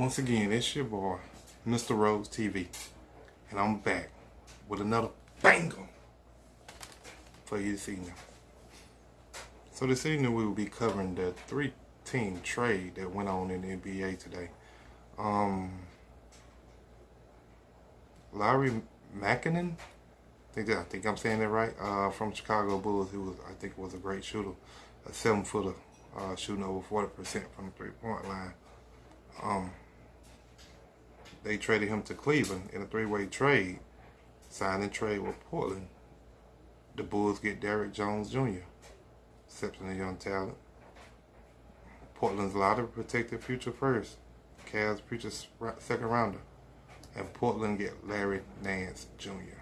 Once again, it's your boy, Mr. Rose TV, and I'm back with another banger for you this evening. So this evening we will be covering the three-team trade that went on in the NBA today. Um, Lauri Markkanen, I think that, I think I'm saying that right, uh, from Chicago Bulls, who was I think was a great shooter, a seven-footer, uh, shooting over 40% from the three-point line. Um, they traded him to Cleveland in a three-way trade, signing trade with Portland. The Bulls get Derrick Jones Jr., exceptionally young talent. Portland's lottery protected future first, Cavs future second rounder, and Portland get Larry Nance Jr.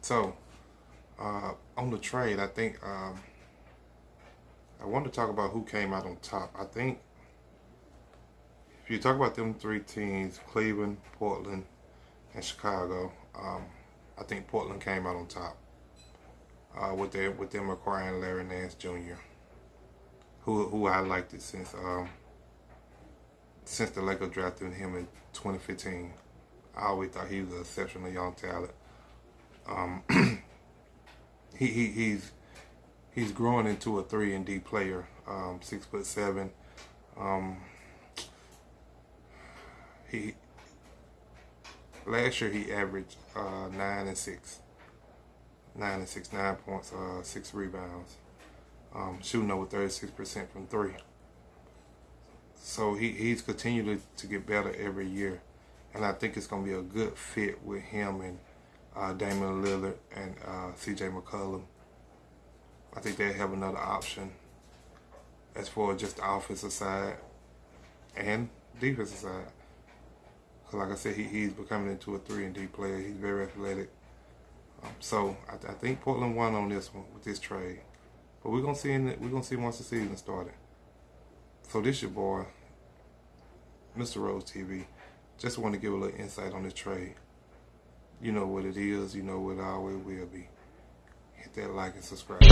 So, uh, on the trade, I think um, I want to talk about who came out on top. I think if you talk about them three teams, Cleveland, Portland, and Chicago, um, I think Portland came out on top uh, with their with them acquiring Larry Nance Jr., who who I liked it since um, since the Lakers drafted him in 2015. I always thought he was an exceptionally young talent. Um, he, he he's he's growing into a three and D player, um, six foot seven. Um, he last year he averaged uh, nine and six, nine and six, nine points, uh, six rebounds, um, shooting over thirty six percent from three. So he, he's continued to get better every year, and I think it's going to be a good fit with him and uh, Damian Lillard and uh, C.J. McCollum. I think they have another option as far as just the offensive side and defensive side. Cause like I said, he, he's becoming into a three and D player. He's very athletic. Um, so I, I, think Portland won on this one with this trade. But we're gonna see in the, we're gonna see once the season started. So this your boy, Mr. Rose TV. Just want to give a little insight on this trade. You know what it is. You know what it always will be. Hit that like and subscribe.